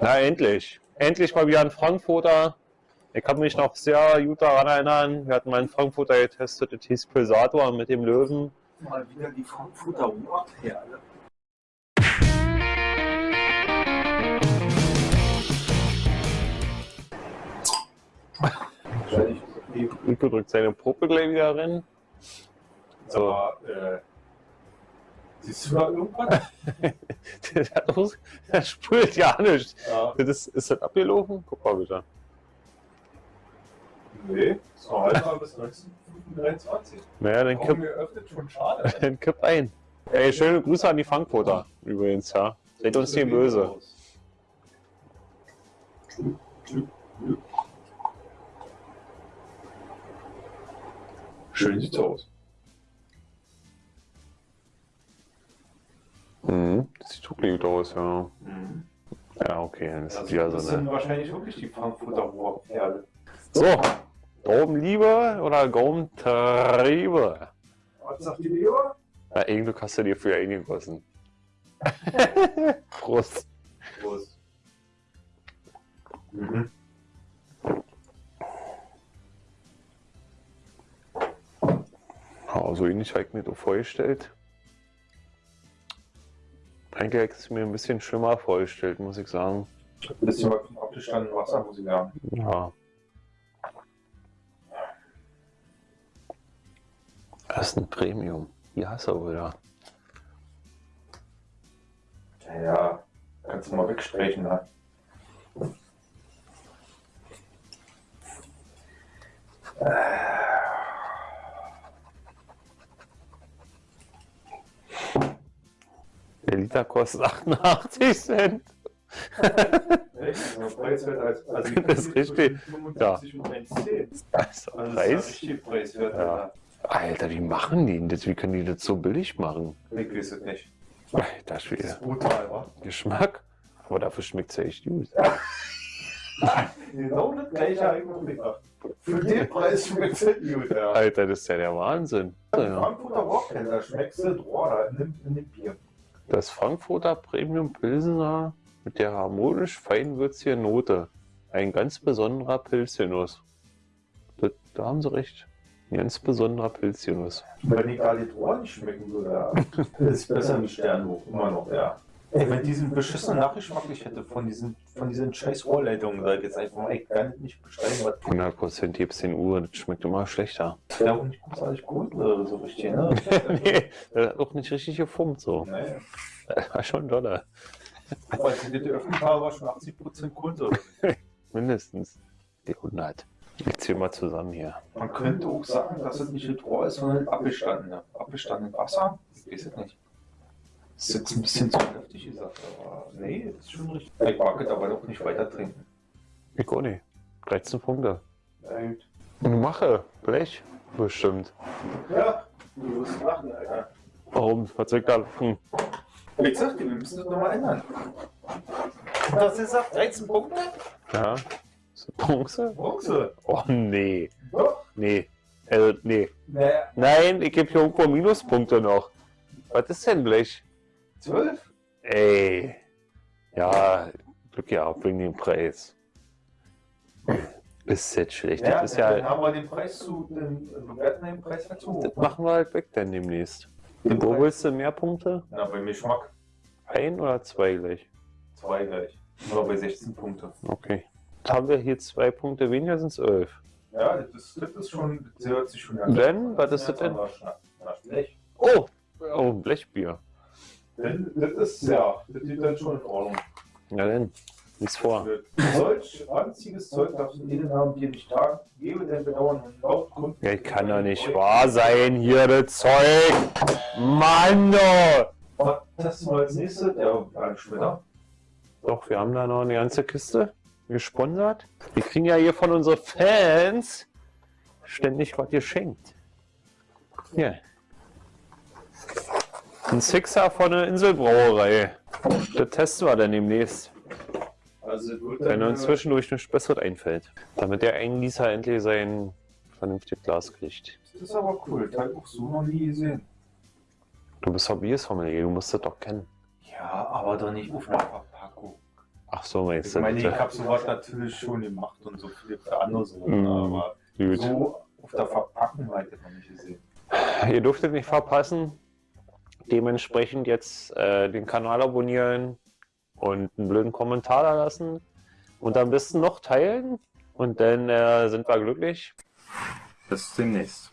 Na, endlich. Endlich mal wieder ein Frankfurter. Ich kann mich noch sehr gut daran erinnern. Wir hatten mal einen Frankfurter getestet, das hieß Pulsator mit dem Löwen. Mal wieder die Frankfurter die Rico drückt seine Puppe gleich wieder rein. So. Aber, äh, siehst du da irgendwas? Der, spült ja nicht. Ja. Das ist, das abgelaufen? Guck mal bitte. Nee, es war halt mal bis 1923. Naja, dann kipp, geöffnet schon schade. dann kipp ein. Ey, schöne Grüße an die Frankfurter übrigens, ja. Seid uns nicht böse. Schön sieht's aus. Das gut aus, ja. Mhm. Ja, okay, dann ist Das, das wieder das so sind eine. wahrscheinlich wirklich die Frankfurter Rohrperle. So, Gaumenliebe oder Gaumentriebe? Was sagt die Leber? Na, irgendwo hast du dir für eingegossen. Prost. Prost. Mhm. Ja, so ähnlich habe ich mir das vorgestellt. Eigentlich hätte ich es mir ein bisschen schlimmer vorgestellt, muss ich sagen. Ein bisschen vom abgestandenen Wasser, muss ich sagen. Ja. Das ist ein Premium. Die hast du wieder. Ja, ja, kannst du mal wegstreichen, ne? Der Liter kostet 88 Cent. Echt? Ja, preiswert als, also Das ist richtig. 75 und 1,10. Das ist Also das Preis. richtig preiswert. Ja. Alter. Wie machen die denn das? Wie können die das so billig machen? Ich weiß es nicht. Alter Das Schwede. ist brutal, wa? Geschmack? Aber dafür schmeckt es ja echt gut. Genau das gleiche habe ich gedacht. Für den Preis schmeckt es gut, ja. Alter, das ist ja der Wahnsinn. Ja. Frankfurter Rockheller, da schmeckst du Rohr da in dem Bier. Das Frankfurter Premium Pilsener mit der harmonisch feinwürzigen Note. Ein ganz besonderer Pilzgenuss. Das, da haben sie recht. Ein ganz besonderer Pilzgenuss. Wenn die Galitor nicht schmecken würde, ist besser wie Sternhoch, immer noch, ja. Ey, wenn diesen beschissenen Nachgeschmack ich hätte von diesen, von diesen scheiß Rohrleitungen, sag ich jetzt einfach mal, ich kann das nicht bestellen, was 100% gibt's 10 Uhr, das schmeckt immer schlechter. das wäre auch nicht großartig gut oder so richtig, ne? nee, das hat auch nicht richtig gefummt so. Nee. Das war schon doller. Aber ich das geöffnet habe, war schon 80% Kunde. Mindestens. Die 100. Ich zähl mal zusammen hier. Man könnte auch sagen, dass es nicht das Rohr ist, sondern abgestanden. Abgestanden Wasser? Ich weiß es nicht. Das ist jetzt ein bisschen zu heftig gesagt, aber nee, ist schon richtig. Ich mag es aber doch nicht weiter trinken. Ich auch nicht. 13 Punkte. Und mache. Blech. Bestimmt. Ja, du wirst lachen, Alter. Warum? Was soll ich da machen? Ich sag dir, wir müssen das nochmal ändern. Das ist auf 13 Punkte? Ja. Bronze? Bronze. Oh nee. Doch. Nee. Äh, nee. Naja, Nein, ich gebe hier irgendwo Minuspunkte noch. Was ist denn Blech? 12? Ey. Ja, Glück gehabt wegen dem Preis. Ist jetzt schlecht. Ja, das ist dann ja. haben wir den Preis zu, den bewerten den Preis halt zu hoch. Das machen wir halt weg dann demnächst. Den Wo Preis- willst du mehr Punkte? Na, bei Geschmack Ein oder zwei gleich? 2 gleich. Nur bei 16 Punkte. Okay. Jetzt haben wir hier zwei Punkte weniger, sind es elf. Ja, das ist, das ist schon, das hört sich schon an. Denn? Was ist das denn? Na, Blech. Oh! Oh, ein Blechbier. Das ist, ja, das sieht dann schon in Ordnung. Na denn, nichts vor. Solch ranziges Zeug darfst du innen haben, dir nicht tagen. Gebe dein Bedauern und laut Kunden. Ja, kann doch nicht wahr sein, hier das Zeug! Mann! Oh. Was testen wir als nächstes? Ja, ein später. Doch, wir haben da noch eine ganze Kiste gesponsert. Wir kriegen ja hier von unseren Fans ständig was geschenkt. Hier. Ein Sixer von der Inselbrauerei. Das testen wir dann demnächst, Also, wenn uns zwischendurch nichts Besseres einfällt. Damit der Eingießer endlich sein vernünftiges Glas kriegt. Das ist aber cool. Das habe ich auch so noch nie gesehen. Du bist Hobbyist, Sommelier, du musst das doch kennen. Ja, aber doch nicht auf einer Verpackung. Ach so, meinst Ich du meine, ich habe sowas natürlich schon gemacht und so viele andere so, Mm, aber Gut. so auf der Verpackung habe ich das noch nicht gesehen. Ihr dürftet nicht verpassen. Dementsprechend jetzt äh, den Kanal abonnieren und einen blöden Kommentar da lassen. Und am besten noch teilen. Und dann äh, sind wir glücklich. Bis demnächst.